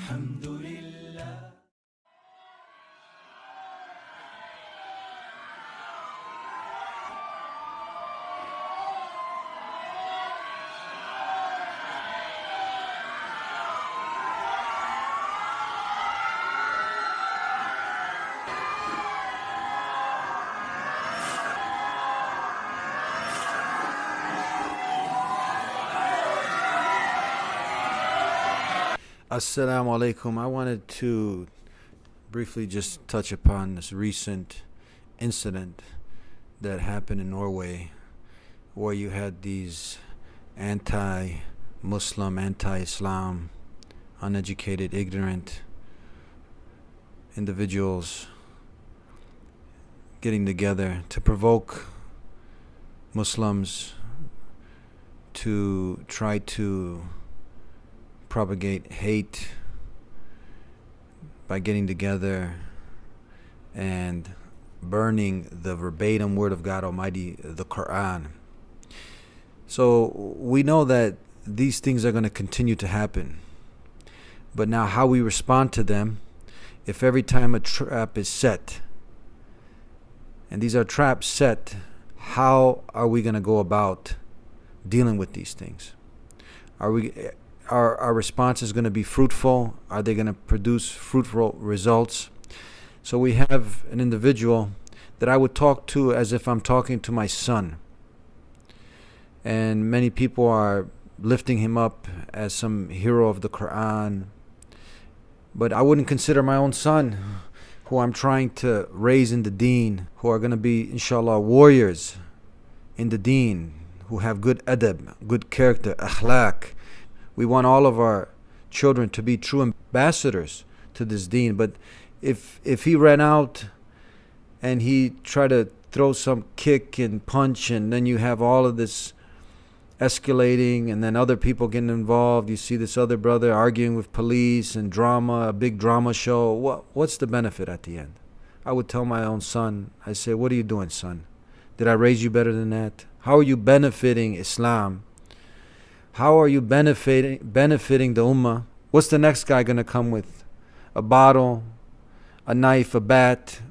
الحمد لله Assalamu alaikum. I wanted to briefly just touch upon this recent incident that happened in Norway where you had these anti Muslim, anti Islam, uneducated, ignorant individuals getting together to provoke Muslims to try to propagate hate by getting together and burning the verbatim word of God Almighty, the Quran. So we know that these things are going to continue to happen. But now, how we respond to them, if every time a trap is set, and these are traps set, how are we going to go about dealing with these things? Are we our, our response is going to be fruitful? Are they going to produce fruitful results? So we have an individual that I would talk to as if I'm talking to my son. And many people are lifting him up as some hero of the Quran. But I wouldn't consider my own son, who I'm trying to raise in the deen, who are going to be, inshallah, warriors in the deen, who have good adab, good character, akhlaq, we want all of our children to be true ambassadors to this deen. But if if he ran out and he tried to throw some kick and punch, and then you have all of this escalating, and then other people getting involved. You see this other brother arguing with police and drama, a big drama show. What what's the benefit at the end? I would tell my own son. I say, "What are you doing, son? Did I raise you better than that? How are you benefiting Islam?" How are you benefiting benefiting the ummah? What's the next guy gonna come with? A bottle, a knife, a bat.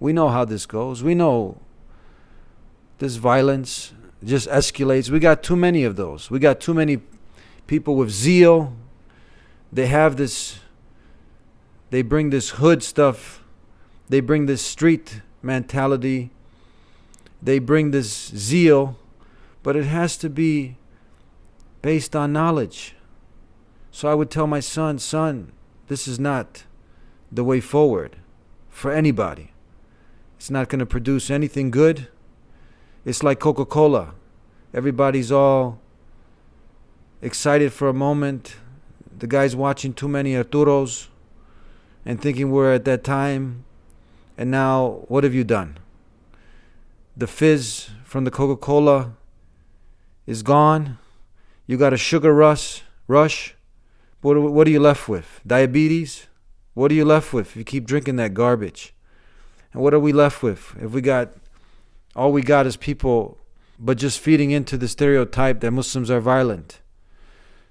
We know how this goes. We know this violence just escalates. We got too many of those. We got too many people with zeal. They have this they bring this hood stuff. They bring this street mentality. They bring this zeal, but it has to be based on knowledge. So I would tell my son, son, this is not the way forward for anybody. It's not going to produce anything good. It's like Coca Cola. Everybody's all excited for a moment. The guy's watching too many Ertugruls and thinking we're at that time. And now, what have you done? The fizz from the Coca Cola is gone you got a sugar rush, rush. What, what are you left with? Diabetes? What are you left with if you keep drinking that garbage? And what are we left with if we got all we got is people but just feeding into the stereotype that Muslims are violent?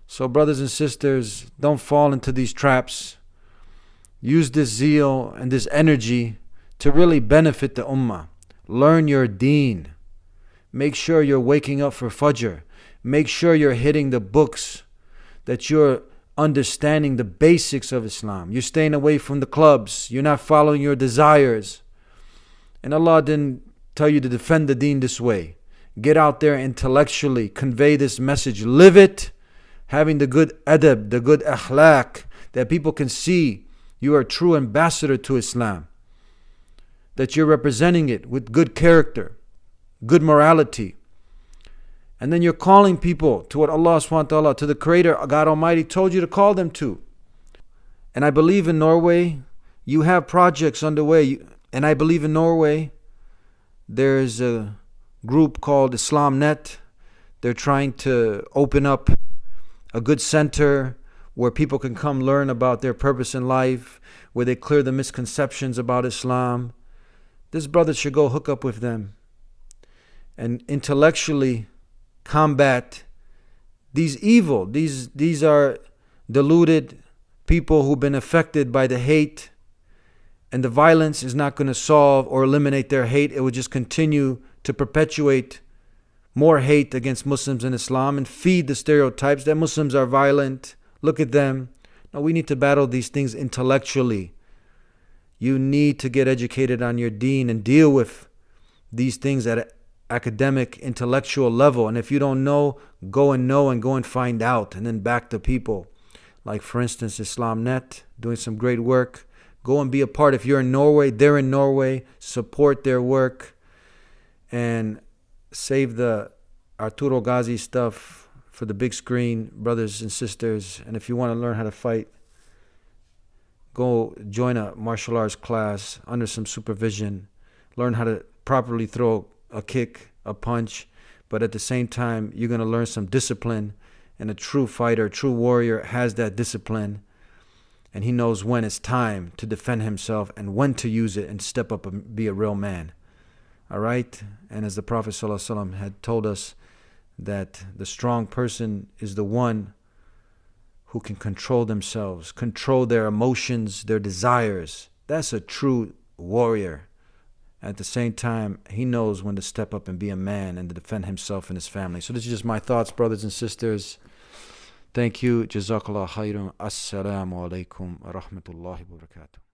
So, brothers and sisters, don't fall into these traps. Use this zeal and this energy to really benefit the ummah. Learn your deen. Make sure you're waking up for Fajr. Make sure you're hitting the books, that you're understanding the basics of Islam. You're staying away from the clubs. You're not following your desires. And Allah didn't tell you to defend the deen this way. Get out there intellectually, convey this message, live it, having the good adab, the good akhlaq, that people can see you are a true ambassador to Islam. That you're representing it with good character, good morality, and then you're calling people to what Allah subhanahu wa ta'ala, to the Creator, God Almighty told you to call them to. And I believe in Norway, you have projects underway. And I believe in Norway, there's a group called Islam Net. They're trying to open up a good center where people can come learn about their purpose in life, where they clear the misconceptions about Islam. This brother should go hook up with them and intellectually combat these evil, these, these are deluded people who've been affected by the hate and the violence is not going to solve or eliminate their hate. It will just continue to perpetuate more hate against Muslims and Islam and feed the stereotypes that Muslims are violent. Look at them. No, we need to battle these things intellectually. You need to get educated on your deen and deal with these things at academic, intellectual level. And if you don't know, go and know and go and find out and then back the people. Like, for instance, IslamNet doing some great work. Go and be a part. If you're in Norway, they're in Norway. Support their work and save the Ertugrul Ghazi stuff for the big screen, brothers and sisters. And if you want to learn how to fight, go join a martial arts class under some supervision. Learn how to properly throw a kick, a punch, but at the same time, you're going to learn some discipline. And a true fighter, a true warrior has that discipline. And he knows when it's time to defend himself and when to use it and step up and be a real man. All right? And as the Prophet ﷺ had told us, that the strong person is the one who can control themselves, control their emotions, their desires. That's a true warrior. At the same time, he knows when to step up and be a man and to defend himself and his family. So, this is just my thoughts, brothers and sisters. Thank you. Jazakallah khairan. Assalamu alaikum wa rahmatullahi wa barakatuh.